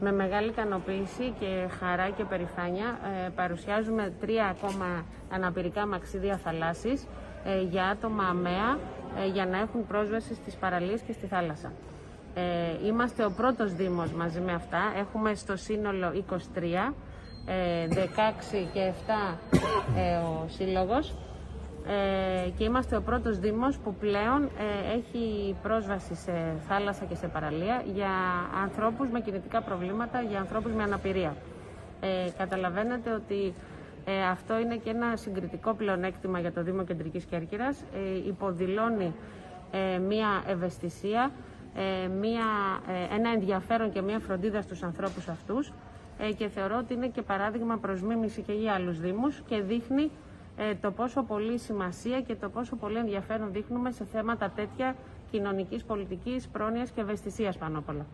Με μεγάλη ικανοποίηση και χαρά και περηφάνεια ε, παρουσιάζουμε τρία ακόμα αναπηρικά μαξίδια θαλάσσης ε, για άτομα αμαία ε, για να έχουν πρόσβαση στις παραλίες και στη θάλασσα. Ε, είμαστε ο πρώτος Δήμος μαζί με αυτά. Έχουμε στο σύνολο 23, 16 και 7 ο Σύλλογος ε, και είμαστε ο πρώτος Δήμος που πλέον ε, έχει πρόσβαση σε θάλασσα και σε παραλία για ανθρώπους με κινητικά προβλήματα, για ανθρώπους με αναπηρία. Ε, καταλαβαίνετε ότι ε, αυτό είναι και ένα συγκριτικό πλεονέκτημα για το Δήμο Κεντρικής Κέρκυρας. Ε, υποδηλώνει ε, μία ευαισθησία, μία, ένα ενδιαφέρον και μία φροντίδα στους ανθρώπους αυτούς και θεωρώ ότι είναι και παράδειγμα προς μίμηση και για άλλους Δήμους και δείχνει ε, το πόσο πολύ σημασία και το πόσο πολύ ενδιαφέρον δείχνουμε σε θέματα τέτοια κοινωνικής πολιτικής, πρόνοιας και ευαισθησίας πάνω απ' όλα.